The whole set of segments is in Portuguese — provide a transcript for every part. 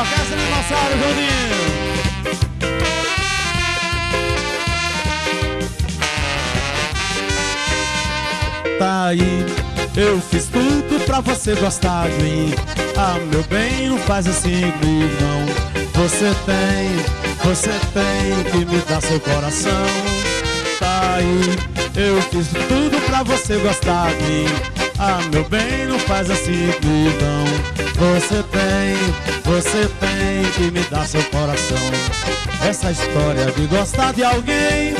Orquestra Dinossauro, Jundinho. Tá aí, eu fiz tudo pra você gostar de mim. Ah, meu bem, não faz assim comigo, não. Você tem, você tem que me dar seu coração. Tá aí, eu fiz tudo pra você gostar de mim. Ah, meu bem, não faz assim comigo, não. Você você tem que me dar seu coração. Essa história de gostar de alguém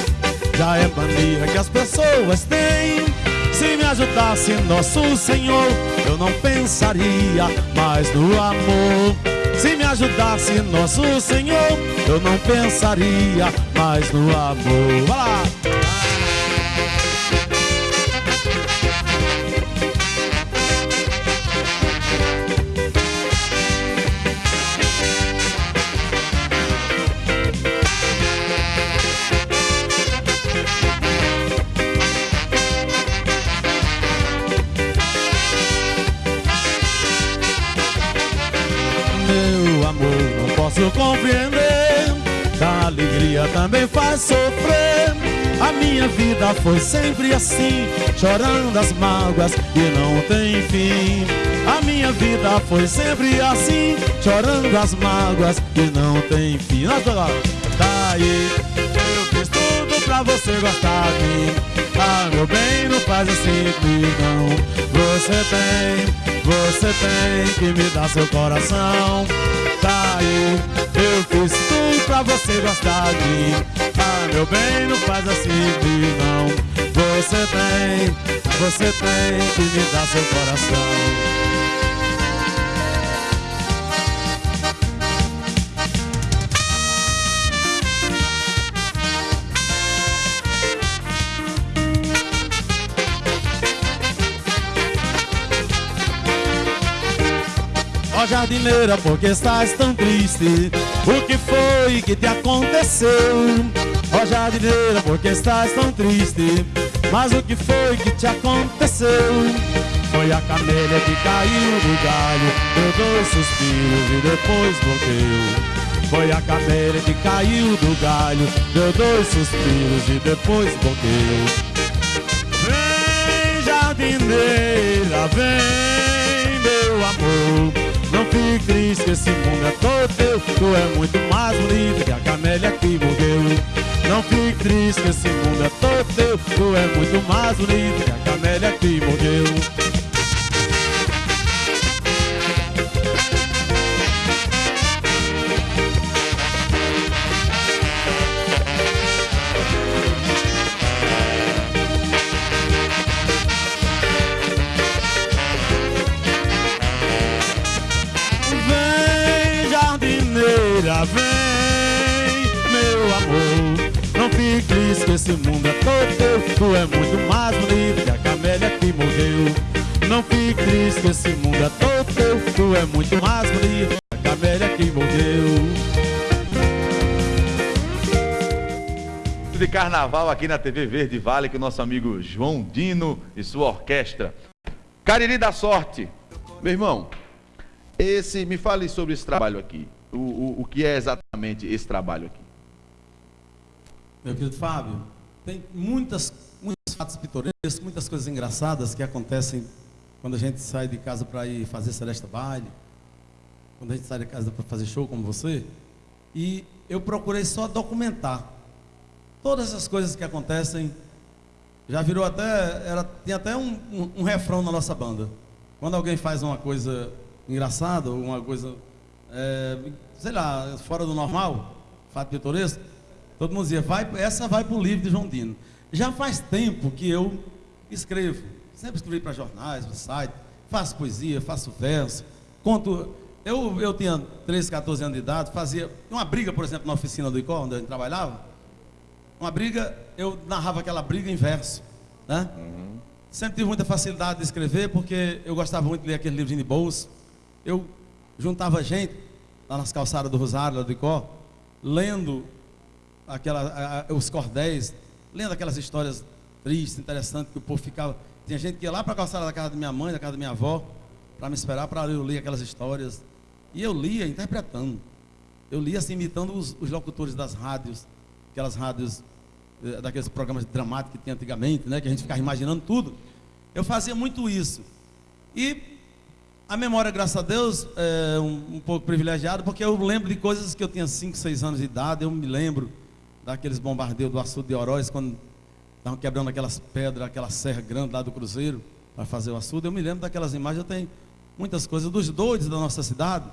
já é mania que as pessoas têm. Se me ajudasse nosso Senhor, eu não pensaria mais no amor. Se me ajudasse nosso Senhor, eu não pensaria mais no amor. Vai lá! Faz sofrer. A minha vida foi sempre assim, chorando as mágoas que não tem fim. A minha vida foi sempre assim, chorando as mágoas que não tem fim. Nós agora, tá eu fiz tudo pra você gostar de mim. Ah, meu bem, não faz assim não. Você tem, você tem que me dar seu coração. Tá aí, eu fiz tudo pra você gostar de mim. Ah, meu bem, não faz assim comigo não. Você tem, você tem que me dar seu coração. Jardineira, por que estás tão triste? O que foi que te aconteceu? Ó jardineira, por que estás tão triste? Mas o que foi que te aconteceu? Foi a camélia que caiu do galho Deu dois suspiros e depois morreu Foi a camélia que caiu do galho Deu dois suspiros e depois morreu Vem jardineira, vem meu amor Não fique triste esse mundo é todo teu Tu é muito mais bonita que a camélia que morreu. Não fique triste esse mundo é todo teu Tu é muito mais bonita que a camélia que morreu esse mundo é todo teu. Tu é muito mais bonita que a camélia que morreu. Não fique triste que esse mundo é todo teu. Tu é muito mais bonita que a camélia que morreu. de carnaval aqui na TV Verde Vale com o nosso amigo João Dino e sua orquestra. Cariri da Sorte. Meu irmão, esse, me fale sobre esse trabalho aqui. O, o, o que é exatamente esse trabalho aqui? Meu querido Fábio, tem muitas, muitos fatos pitorescos, muitas coisas engraçadas que acontecem quando a gente sai de casa para ir fazer Celeste Baile, quando a gente sai de casa para fazer show como você. E eu procurei só documentar todas essas coisas que acontecem. Já virou até, era, tem até um, um, um refrão na nossa banda. Quando alguém faz uma coisa engraçada, ou uma coisa, é, sei lá, fora do normal, fato pitoresco, todo mundo dizia, vai, essa vai para o livro de João Dino. Já faz tempo que eu escrevo. Sempre escrevi para jornais, para site, faço poesia, faço verso, conto. Eu, eu tinha 13, 14 anos de idade, fazia uma briga, por exemplo, na oficina do ICO, onde eu trabalhava. Uma briga, eu narrava aquela briga em verso. Né? Sempre tive muita facilidade de escrever, porque eu gostava muito de ler aquele livrinho de bolso. Eu juntava gente lá nas calçadas do Rosário, lá do Icó, lendo aquela, a- os cordéis, lendo aquelas histórias tristes, interessantes, que o povo ficava. Tinha gente que ia lá para a calçada da casa da minha mãe, da casa da minha avó, para me esperar para eu ler aquelas histórias. E eu lia interpretando. Eu lia assim, imitando os, os locutores das rádios, aquelas rádios, eh, daqueles programas dramáticos que tinha antigamente, né? Que a gente ficava imaginando tudo. Eu fazia muito isso. E a memória, graças a Deus, é um, um pouco privilegiada, porque eu lembro de coisas que eu tinha 5, 6 anos de idade, eu me lembro daqueles bombardeios do açude de Oroz, quando estavam quebrando aquelas pedras, aquela serra grande lá do Cruzeiro, para fazer o açude. Eu me lembro daquelas imagens, eu tenho muitas coisas dos doidos da nossa cidade.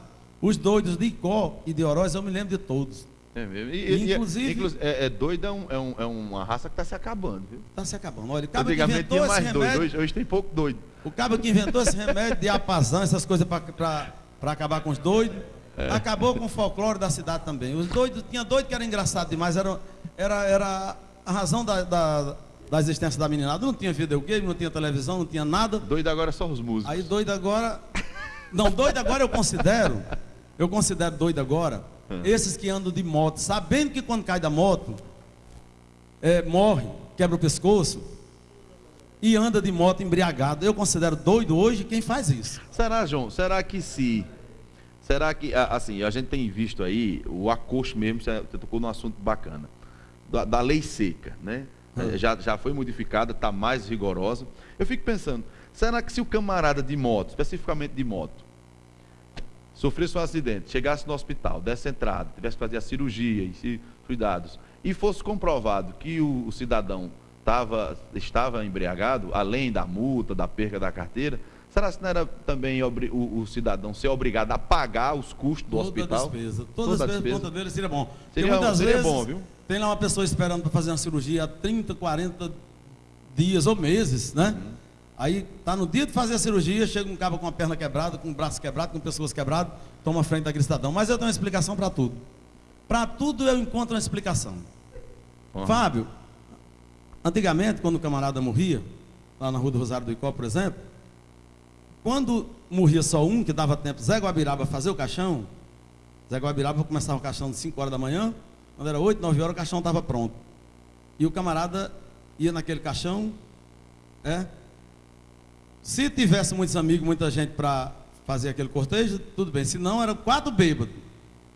Os doidos de Icó e de Oroz, eu me lembro de todos. É mesmo. E, e, inclusive, é, é doido é, um, é, um, é, uma raça que está se acabando, viu? Está se acabando. Olha, o Antigamente tinha mais remédio, doido, hoje, hoje, tem pouco doido. O cabo que inventou esse remédio de apazão, essas coisas para acabar com os doidos, é. acabou com o folclore da cidade também. Os doidos, tinha doido que era engraçado demais, era, era, era a razão da, da, da existência da meninada. Não tinha videogame, não tinha televisão, não tinha nada. Doido agora é só os músicos. Aí doido agora. Não, doido agora eu considero. Eu considero doido agora Hum. Esses que andam de moto, sabendo que quando cai da moto, é, morre, quebra o pescoço, e anda de moto embriagado. Eu considero doido hoje quem faz isso. Será, João? Será que se. Será que, assim, a gente tem visto aí o acosto mesmo, você tocou num assunto bacana, da, da lei seca, né? Hum. É, já, já foi modificada, está mais rigorosa. Eu fico pensando, será que se o camarada de moto, especificamente de moto, sofresse um acidente, chegasse no hospital, desse entrada, tivesse que fazer a cirurgia e cuidados, e fosse comprovado que o, o cidadão tava, estava embriagado, além da multa, da perda da carteira, será que não era também o, o, cidadão ser obrigado a pagar os custos do toda hospital? Despesa, toda, toda a despesa, por conta dele seria bom. Seria, muitas seria vezes, bom, viu? Tem lá uma pessoa esperando para fazer uma cirurgia há 30, 40 dias ou meses, né? Uhum. Aí tá no dia de fazer a cirurgia, chega um cabo com a perna quebrada, com o braço quebrado, com o pescoço quebrado, toma frente daquele cidadão. Mas eu tenho uma explicação para tudo. Para tudo eu encontro uma explicação. Uhum. Fábio, antigamente, quando o camarada morria, lá na rua do Rosário do Icó, por exemplo, quando morria só um, que dava tempo, Zé Guabiraba fazer o caixão, Zé Guabiraba começava o caixão de 5 horas da manhã, quando era 8, 9 horas, o caixão estava pronto. E o camarada ia naquele caixão, é, se tivesse muitos amigos, muita gente para fazer aquele cortejo, tudo bem. Se não, eram quatro bêbados.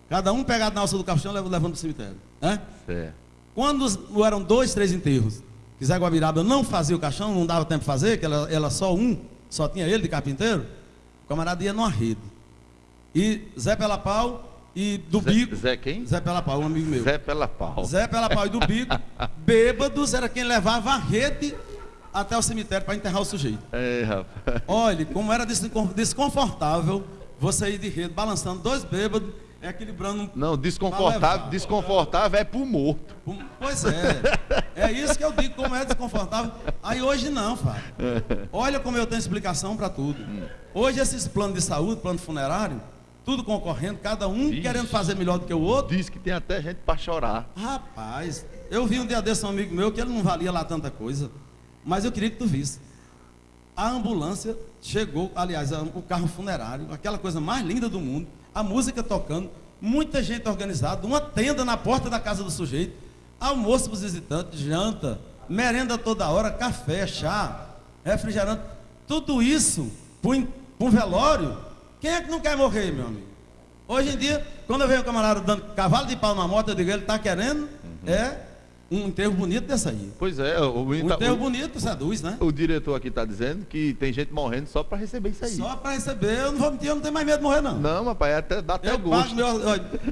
Cada um pegado na alça do caixão, levando para o cemitério. Né? Certo. Quando eram dois, três enterros, que Zé Guabiraba não fazia o caixão, não dava tempo de fazer, que ela, ela só um, só tinha ele de carpinteiro, o camarada ia numa rede. E Zé Pela Pau e do Zé, Bico. Zé quem? Zé Pela Pau, um amigo meu. Zé Pela Pau. Zé Pela Pau e do Bico, bêbados, era quem levava a rede até o cemitério para enterrar o sujeito. É, rapaz. Olha, como era desconfortável você ir de rede, balançando dois bêbados, é equilibrando. Não, desconfortável, desconfortável é pro morto. Pois é. É isso que eu digo, como é desconfortável. Aí hoje não, Fábio. Olha como eu tenho explicação para tudo. Hoje esses planos de saúde, plano funerário, tudo concorrendo, cada um querendo fazer melhor do que o outro. Diz que tem até gente para chorar. Rapaz, eu vi um dia desse um amigo meu que ele não valia lá tanta coisa. Mas eu queria que tu visse. A ambulância chegou, aliás, o carro funerário, aquela coisa mais linda do mundo, a música tocando, muita gente organizada, uma tenda na porta da casa do sujeito, almoço para os visitantes, janta, merenda toda hora, café, chá, refrigerante, tudo isso para um velório. Quem é que não quer morrer, meu amigo? Hoje em dia, quando eu vejo um camarada dando cavalo de pau na moto, eu digo, ele está querendo, uhum. é um enterro bonito dessa aí. Pois é. O, um enterro o, bonito seduz, né? O diretor aqui está dizendo que tem gente morrendo só para receber isso aí. Só para receber. Eu não vou mentir, eu não tenho mais medo de morrer, não. Não, papai, até, dá até eu gosto. Meu,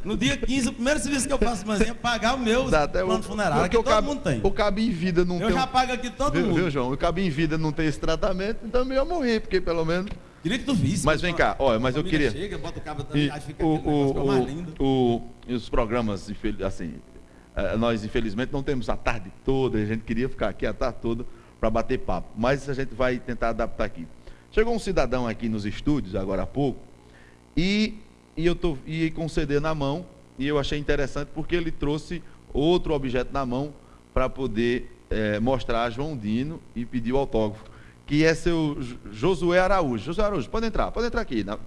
no dia 15, o primeiro serviço que eu faço manhã é pagar o meu dá até plano funerário, que todo cabo, mundo tem. O cabo em vida não eu tem... Eu já pago aqui todo viu, mundo. Viu, João? O cabo em vida não tem esse tratamento, então eu ia morrer, porque pelo menos... Queria que tu visse. Mas vem cá, olha, mas eu queria... Chega, bota o cabo também, e, fica o, o, o, mais lindo. O, os programas, assim, nós, infelizmente, não temos a tarde toda, a gente queria ficar aqui a tarde toda para bater papo, mas a gente vai tentar adaptar aqui. Chegou um cidadão aqui nos estúdios, agora há pouco, e, e eu tô, e com o CD na mão, e eu achei interessante porque ele trouxe outro objeto na mão para poder é, mostrar a João Dino e pedir o autógrafo, que é seu Josué Araújo. Josué Araújo, pode entrar, pode entrar aqui, na,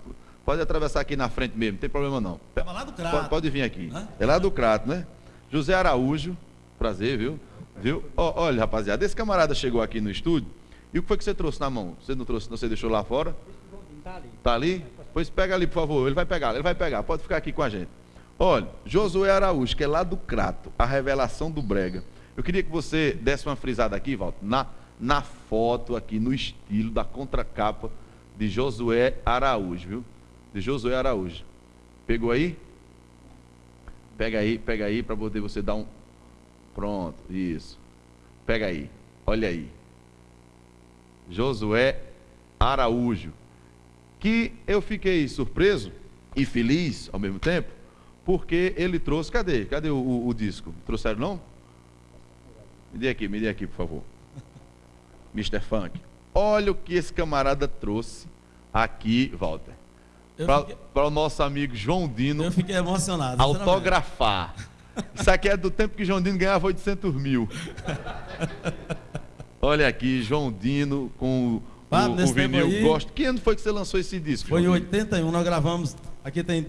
pode atravessar aqui na frente mesmo, não tem problema não. É lá do Crato. Pode, pode vir aqui. Hã? É lá do Crato, né? José Araújo, prazer, viu? Viu? olha, rapaziada, esse camarada chegou aqui no estúdio. E o que foi que você trouxe na mão? Você não trouxe, você deixou lá fora? Tá ali. Tá ali? Pois pega ali, por favor. Ele vai pegar, ele vai pegar. Pode ficar aqui com a gente. Olha, Josué Araújo, que é lá do Crato, a revelação do Brega. Eu queria que você desse uma frisada aqui, Walter, na, na foto aqui, no estilo da contracapa de Josué Araújo, viu? De Josué Araújo. Pegou aí? Pega aí, pega aí para poder você dar um. Pronto, isso. Pega aí, olha aí. Josué Araújo. Que eu fiquei surpreso e feliz ao mesmo tempo, porque ele trouxe. Cadê? Cadê o, o, o disco? Trouxeram não? Me dê aqui, me dê aqui, por favor. Mr. Funk. Olha o que esse camarada trouxe aqui, Walter. Para o nosso amigo João Dino. Eu fiquei emocionado. Autografar. Isso aqui é do tempo que João Dino ganhava 800 mil. Olha aqui, João Dino com ah, o, o vinil aí, Gosto. Que ano foi que você lançou esse disco? Foi em 81, nós gravamos. Aqui tem,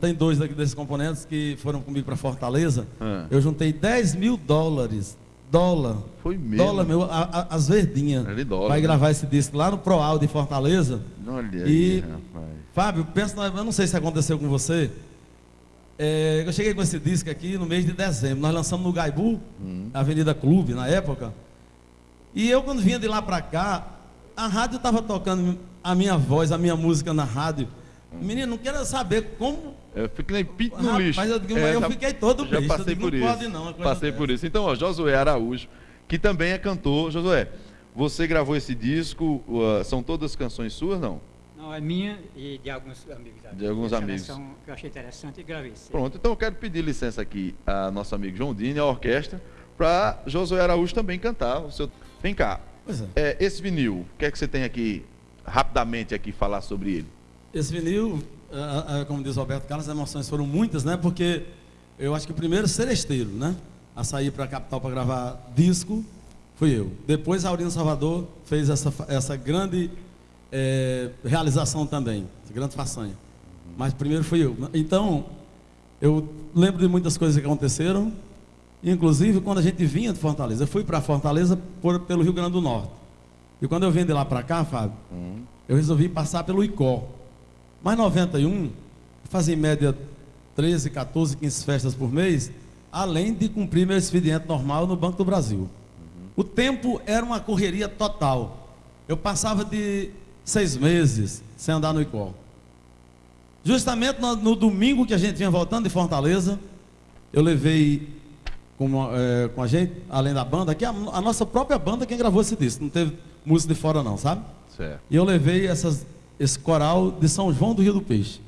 tem dois desses componentes que foram comigo para Fortaleza. Ah. Eu juntei 10 mil dólares dólar. Foi mesmo. Dólar meu, a, a, as verdinhas. Dólar, vai né? gravar esse disco lá no Proal de Fortaleza. Olha e, aí. Fábio, pensa, eu não sei se aconteceu com você. É, eu cheguei com esse disco aqui no mês de dezembro. Nós lançamos no Gaibu, hum. Avenida Clube, na época. E eu, quando vinha de lá para cá, a rádio estava tocando a minha voz, a minha música na rádio. Menino, não quero saber como. Eu fiquei pinto no lixo. Mas eu, digo, é, eu já, fiquei todo já passei digo, por não isso. Pode não, passei por isso. Então, ó, Josué Araújo, que também é cantor. Josué, você gravou esse disco, uh, são todas canções suas, não? Não, é minha e de alguns amigos. De alguns amigos. Que eu achei interessante e gravei. Pronto, então eu quero pedir licença aqui a nosso amigo João Dini, a orquestra, para Josué Araújo também cantar. O seu... Vem cá. É. É, esse vinil, o que é que você tem aqui, rapidamente aqui, falar sobre ele? Esse vinil, é, é, como diz o Roberto Carlos, as emoções foram muitas, né? Porque eu acho que o primeiro seresteiro, né? A sair para a capital para gravar disco, fui eu. Depois a Aurino Salvador fez essa, essa grande é, realização também, grande façanha. Mas primeiro fui eu. Então, eu lembro de muitas coisas que aconteceram, inclusive quando a gente vinha de Fortaleza. Eu fui para Fortaleza por, pelo Rio Grande do Norte. E quando eu vim de lá para cá, Fábio, uhum. eu resolvi passar pelo ICO. Mas 91, fazia em média 13, 14, 15 festas por mês, além de cumprir meu expediente normal no Banco do Brasil. Uhum. O tempo era uma correria total. Eu passava de seis meses sem andar no ICO. Justamente no, no domingo que a gente vinha voltando de Fortaleza, eu levei com, é, com a gente, além da banda, aqui a, a, nossa própria banda quem gravou esse disco, não teve música de fora não, sabe? Certo. E eu levei essas, esse coral de São João do Rio do Peixe.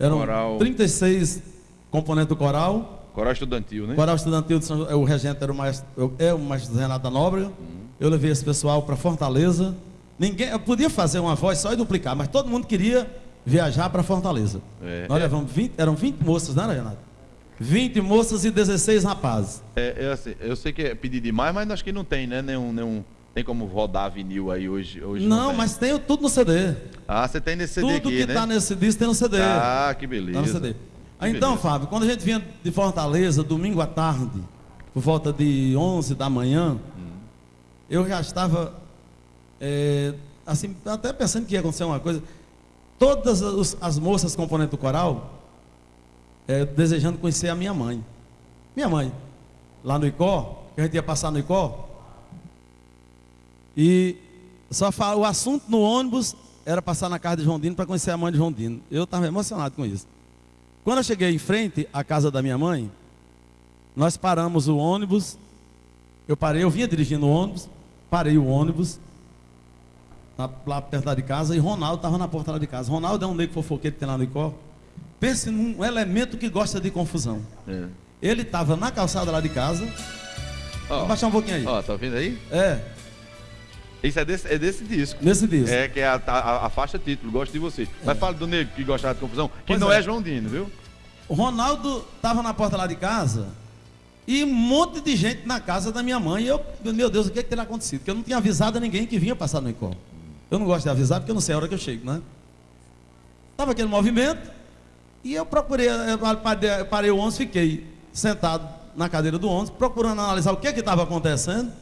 Eram coral... 36 componentes do coral. Coral estudantil, né? Coral estudantil de São João, o regente era o maestro, é o maestro Renato da Nóbrega. Uhum. Eu levei esse pessoal para Fortaleza. Ninguém, eu podia fazer uma voz só e duplicar, mas todo mundo queria viajar para Fortaleza. É, Nós é. levamos 20, eram 20 moças, não era, Renato? 20 moças e 16 rapazes. É, é assim, eu sei que é pedir demais, mas acho que não tem, né? Nenhum, nenhum, tem como rodar vinil aí hoje? hoje não, não tem. mas tem tudo no CD. Ah, você tem nesse CD tudo aqui, que né? tá nesse disco tem no CD. Ah, que beleza. Tá no CD. Que então, beleza. Fábio, quando a gente vinha de Fortaleza, domingo à tarde, por volta de 11 da manhã, hum. eu já estava, é, assim, até pensando que ia acontecer uma coisa. Todas as, as moças componentes do coral, é, desejando conhecer a minha mãe. Minha mãe, lá no Icó, que a gente ia passar no Icó. E só fala, o assunto no ônibus era passar na casa de João Dino para conhecer a mãe de João Dino. Eu estava emocionado com isso. Quando eu cheguei em frente à casa da minha mãe, nós paramos o ônibus. Eu parei, eu vinha dirigindo o ônibus, parei o ônibus lá perto de casa e Ronaldo estava na porta lá de casa. Ronaldo é um negro fofoqueiro que tem lá no Icó. Pense num elemento que gosta de confusão. É. Ele estava na calçada lá de casa. Ó, Vou baixar um pouquinho aí. Ó, tá ouvindo aí? É. Isso é desse, é desse disco. Nesse disco. É, que é a, a, a faixa título, Gosto de Você. É. Mas fala do negro que gostava de confusão, que pois não é. é João Dino, viu? O Ronaldo estava na porta lá de casa e um monte de gente na casa da minha mãe. E eu, meu Deus, o que, é que teria acontecido? Porque eu não tinha avisado a ninguém que vinha passar no encontro. Eu não gosto de avisar porque eu não sei a hora que eu chego, né? Tava aquele movimento. E eu procurei, eu parei o ônibus, fiquei sentado na cadeira do ônibus, procurando analisar o que estava acontecendo.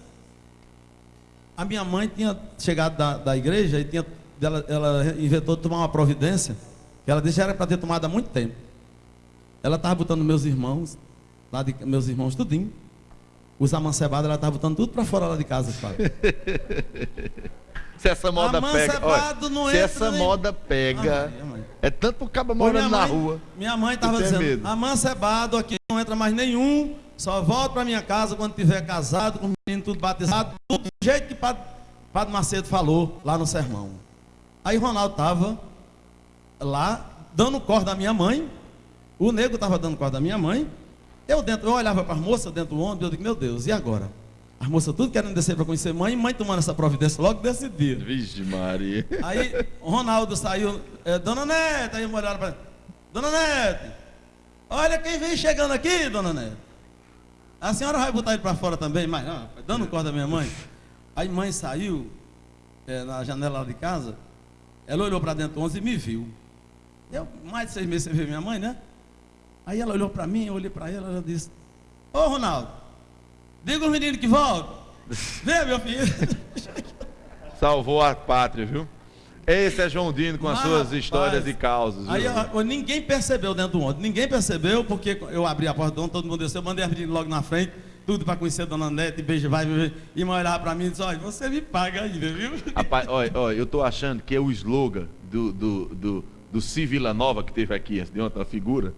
A minha mãe tinha chegado da, da igreja e tinha ela, ela inventou tomar uma providência, que ela disse era para ter tomado há muito tempo. Ela estava botando meus irmãos, lá de meus irmãos tudinho. Os amancebados, ela estava botando tudo para fora lá de casa, padre. Se essa moda pega. Olha, se essa nem- moda pega. Ah. É tanto pro cabo morando na mãe, rua. Minha mãe estava tem dizendo, medo. amancebado aqui não entra mais nenhum, só volta para minha casa quando tiver casado, com o menino tudo batizado, tudo do jeito que Padre, Padre Macedo falou lá no sermão. Aí Ronaldo estava lá, dando corda à minha mãe, o nego estava dando corda à minha mãe, eu dentro, eu olhava para as moças dentro do ônibus, eu digo, meu Deus, e agora? As moças tudo querendo descer para conhecer mãe, e mãe tomando essa providência logo desse dia. Vixe, Maria. Aí o Ronaldo saiu, é, Dona Neta, aí olharam para Dona Neta, olha quem vem chegando aqui, Dona Neta. A senhora vai botar ele para fora também, mas não, dando corda à minha mãe. Aí mãe saiu é, na janela lá de casa, ela olhou para dentro do ônibus e me viu. Eu, mais de seis meses sem ver minha mãe, né? Aí ela olhou para mim, eu olhei para ela, ela disse, Ô Ronaldo, diga os meninos que voltam. Vem, meu filho. Salvou a pátria, viu? Esse é João Dino com as Mas, suas rapaz, histórias e causas. Aí eu- ninguém percebeu dentro do ônibus, ninguém percebeu, porque eu abri a porta do ônibus, todo mundo desceu, eu mandei as meninas logo na frente, tudo para conhecer a Dona Neta, e beijo, vai, vai, e mãe olhava para mim e disse, olha, você me paga ainda, viu? Rapaz, olha, olha, eu tô achando que é o slogan do, do, do, do Si Vila Nova que teve aqui de ontem, a figura,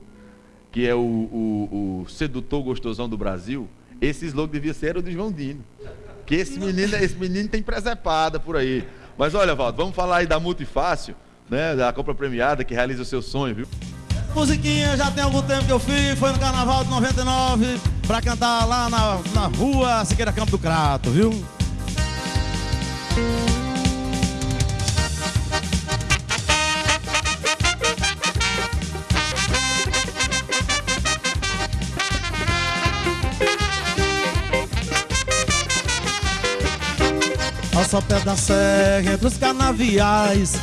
que é o, o, o sedutor gostosão do Brasil. Esse slogan devia ser o do João Dino. Que esse menino, esse menino tem presepada por aí. Mas olha, Valdo, vamos falar aí da Multifácil, né? Da compra premiada que realiza o seu sonho, viu? Musiquinha já tem algum tempo que eu fiz, foi no Carnaval de 99, para cantar lá na, na rua Siqueira Campo do Crato, viu? Ao sopé da serra, entre os canaviais.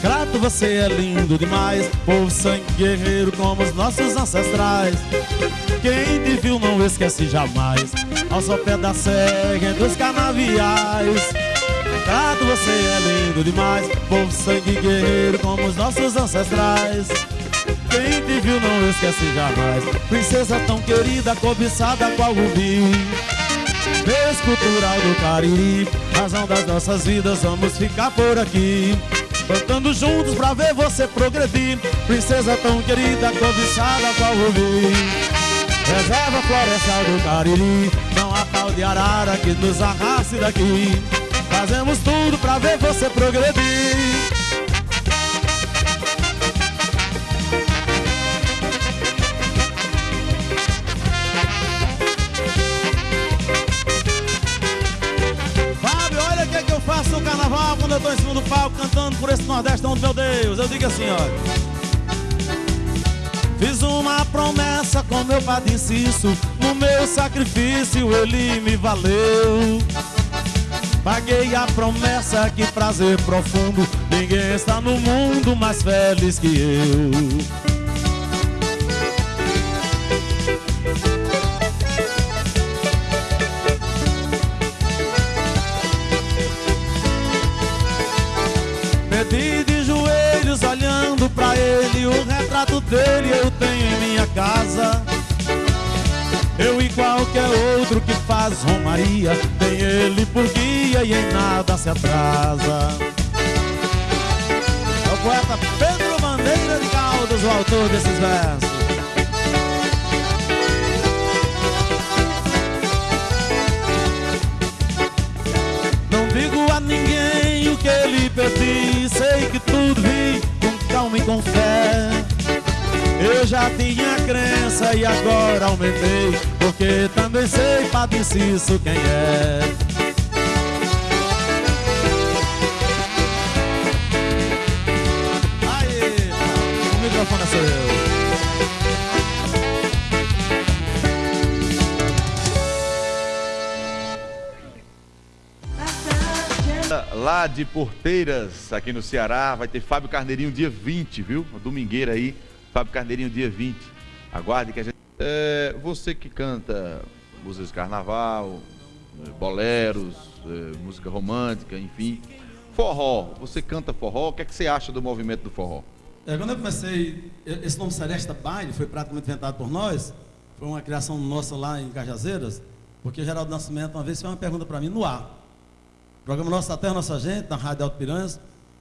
Crato, você é lindo demais. Povo sangue guerreiro como os nossos ancestrais. Quem te viu não esquece jamais. Ao sopé da serra, entre os canaviais. Crato, você é lindo demais. Povo sangue guerreiro como os nossos ancestrais. Quem te viu não esquece jamais. Princesa tão querida, cobiçada qual rubi Vez cultural do Cariri Razão das nossas vidas, vamos ficar por aqui. Cantando juntos pra ver você progredir. Princesa tão querida, cobiçada qual rubi Reserva florestal do Cariri Não há pau de arara que nos arraste daqui. Fazemos tudo pra ver você progredir tô em cima do palco cantando por esse Nordestão do meu Deus. Eu digo assim, olha. Fiz uma promessa com meu padre Cício, no meu sacrifício ele me valeu. Paguei a promessa, que prazer profundo, ninguém está no mundo mais feliz que eu. Romaria Tem ele por guia e em nada se atrasa. É o poeta Pedro Bandeira de Caldas, o autor desses versos. Não digo a ninguém o que ele pedi Sei que tudo vi com calma e com fé Eu já tinha crença e agora aumentei Porque também sei Padre Cício quem é. Aí, o microfone é seu. Lá de Porteiras, aqui no Ceará, vai ter Fábio Carneirinho dia 20, viu? Domingueira aí, Fábio Carneirinho dia 20. Aguarde que a gente. É, você que canta músicas de carnaval, eh, boleros, eh, música romântica, enfim. forró. Você canta forró, o que é que você acha do movimento do forró? É, quando eu comecei, esse nome Celeste Baile foi praticamente inventado por nós, foi uma criação nossa lá em Cajazeiras, porque Geraldo Nascimento uma vez fez uma pergunta para mim no ar. O programa Nossa Terra, Nossa Gente, na Rádio Alto Piranhas,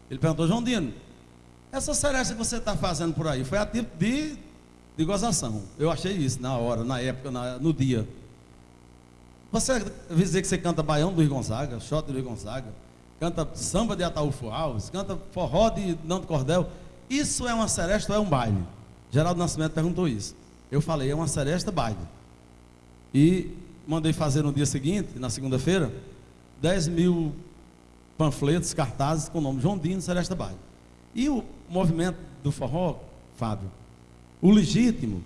ele perguntou, João Dino, essa seresta que você está fazendo por aí, foi a tipo de, de gozação. Eu achei isso na hora, na época, na, no dia. Você dizer que você canta baião do Luiz Gonzaga, shot do Luiz Gonzaga, canta samba de Ataúfo Alves, canta forró de Nando Cordel. Isso é uma seresta ou é um baile? Geraldo Nascimento perguntou isso. Eu falei, é uma seresta baile. E mandei fazer no dia seguinte, na segunda-feira, 10 mil panfletos, cartazes com o nome João Dino Seresta Baile. E o movimento do forró, Fábio, o legítimo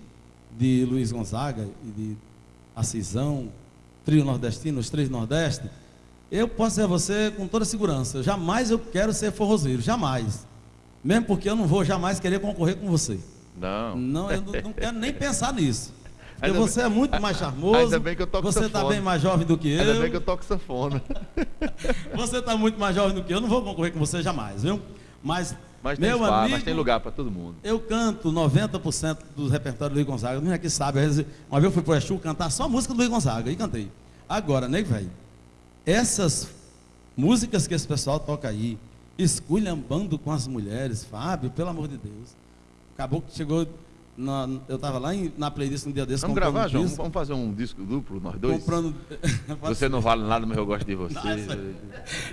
de Luiz Gonzaga e de Assisão, trio nordestino, os três nordeste, eu posso dizer a você com toda segurança, jamais eu quero ser forrozeiro, jamais. Mesmo porque eu não vou jamais querer concorrer com você. Não. Não, eu não, não quero nem pensar nisso. Porque ainda você bem, é muito mais charmoso. Ainda bem que eu toco Você está bem mais jovem do que eu. Ainda bem que eu toco sanfona. você está muito mais jovem do que eu. Não vou concorrer com você jamais, viu? Mas, mas meu espaço, amigo, mas tem lugar para todo mundo. Eu canto 90% do repertório do Luiz Gonzaga. Não é que sabe. Uma vez eu fui para o Exu cantar só a música do Luiz Gonzaga e cantei. Agora, nego velho, essas músicas que esse pessoal toca aí, esculhambando com as mulheres, Fábio, pelo amor de Deus. Acabou que chegou. Na, eu estava lá em, na playlist um dia desse. Vamos gravar, um João? Vamos fazer um disco duplo, nós dois? Comprando. você não vale nada, mas eu gosto de você. Não, essa,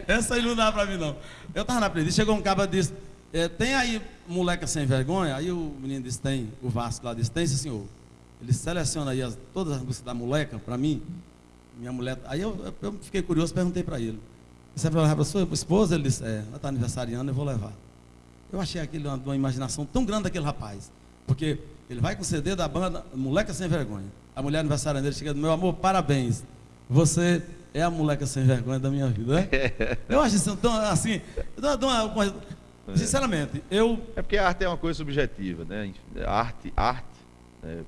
essa, aí não dá para mim, não. Eu estava na playlist, chegou um cara e disse: é, Tem aí moleca sem vergonha? Aí o menino disse: Tem. O Vasco lá disse: Tem, sim, senhor. Ele seleciona aí as, todas as músicas da moleca para mim. Minha mulher. Aí eu, eu fiquei curioso, perguntei para ele. Você vai levar para sua esposa? Ele disse: É, ela está aniversariando, eu vou levar. Eu achei aquilo uma, uma imaginação tão grande daquele rapaz. Porque ele vai com o CD da banda Moleca Sem Vergonha. A mulher aniversariante dele chega, meu amor, parabéns. Você é a moleca sem vergonha da minha vida, né? Eu acho isso tão assim. Sinceramente, eu. É porque a arte é uma coisa subjetiva, né? Arte, arte, né?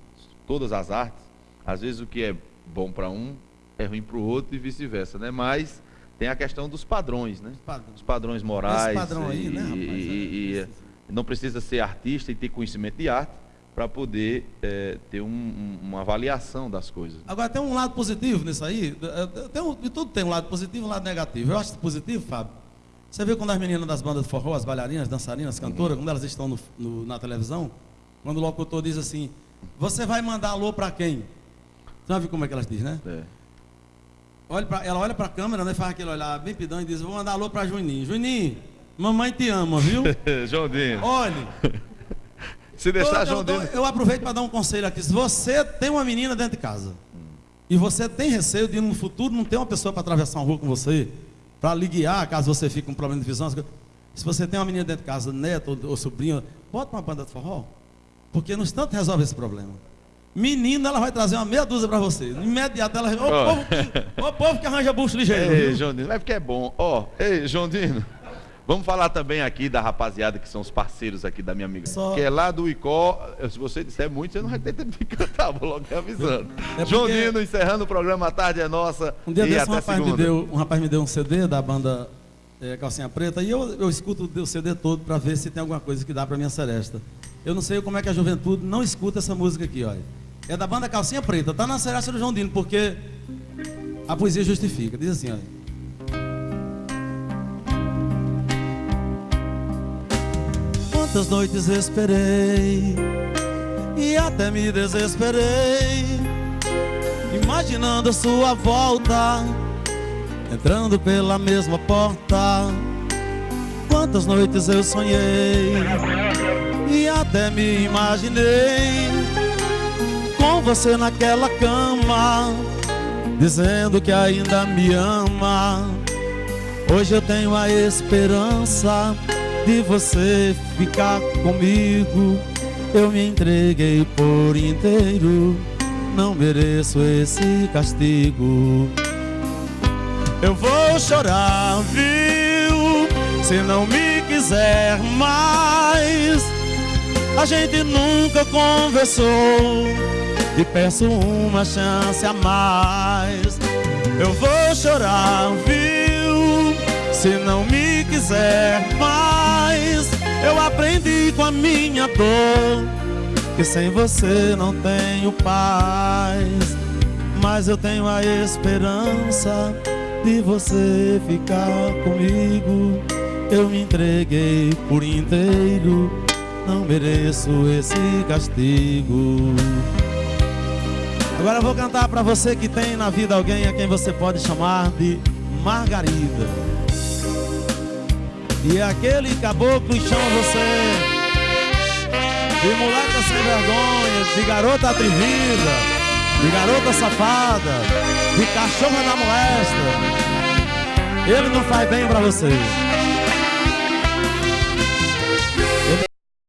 todas as artes, às vezes o que é bom para um é ruim para o outro e vice-versa, né? Mas tem a questão dos padrões, né? Os padrões morais. Esse padrão aí, e, né, rapaz? E, é, e, não precisa ser artista e ter conhecimento de arte para poder é, ter um, um, uma avaliação das coisas. Agora, tem um lado positivo nisso aí. Tem um, de tudo tem um lado positivo e um lado negativo. Eu acho positivo, Fábio. Você viu quando as meninas das bandas de forró, as bailarinas, dançarinas, cantoras, quando elas estão no, no, na televisão, quando o locutor diz assim, você vai mandar alô para quem? Você já viu como é que elas dizem, né? É. Olha pra, ela olha para a câmera, né, faz aquele olhar bem pidão e diz, vou mandar alô para Juninho. Juninho, mamãe te ama, viu? João Dino. Olhe. Se deixar, eu, João eu, Dino. Eu aproveito para dar um conselho aqui. Se você tem uma menina dentro de casa e você tem receio de no futuro não ter uma pessoa para atravessar uma rua com você, para lhe guiar, caso você fique com um problema de visão, se você tem uma menina dentro de casa, neto ou, ou sobrinho, bota uma banda de forró. Porque no instante resolve esse problema. Menina, ela vai trazer uma meia dúzia para você. Imediato ela. Ô, oh. povo, que, oh, povo que arranja bucho ligeiro. Ei, João Dino, é porque é bom. Ó, oh, ei, João Dino. Vamos falar também aqui da rapaziada que são os parceiros aqui da minha amiga. Só... Que é lá do Icó. Se você disser muito, você não vai ter tempo de cantar, vou logo avisando. É João Dino, encerrando o programa A Tarde é Nossa. Um dia desse um rapaz, me deu, um rapaz me deu um CD da banda é, Calcinha Preta e eu, eu escuto o CD todo para ver se tem alguma coisa que dá para minha seresta. Eu não sei como é que a juventude não escuta essa música aqui, olha. É da banda Calcinha Preta, tá na seresta do João Dino, porque a poesia justifica. Diz assim, olha. Quantas noites esperei e até me desesperei, imaginando a sua volta, entrando pela mesma porta. Quantas noites eu sonhei e até me imaginei com você naquela cama, dizendo que ainda me ama. Hoje eu tenho a esperança de você ficar comigo. Eu me entreguei por inteiro, não mereço esse castigo. Eu vou chorar, viu? Se não me quiser mais, a gente nunca conversou. E peço uma chance a mais. Eu vou chorar, viu? Se não me quiser, com a minha dor que sem você não tenho paz, mas eu tenho a esperança de você ficar comigo. Eu me entreguei por inteiro, não mereço esse castigo. Agora eu vou cantar para você que tem na vida alguém a quem você pode chamar de Margarida. E aquele caboclo chama você de moleca sem vergonha, de garota atrevida, de garota safada, de cachorra da molesta. Ele não faz bem para você.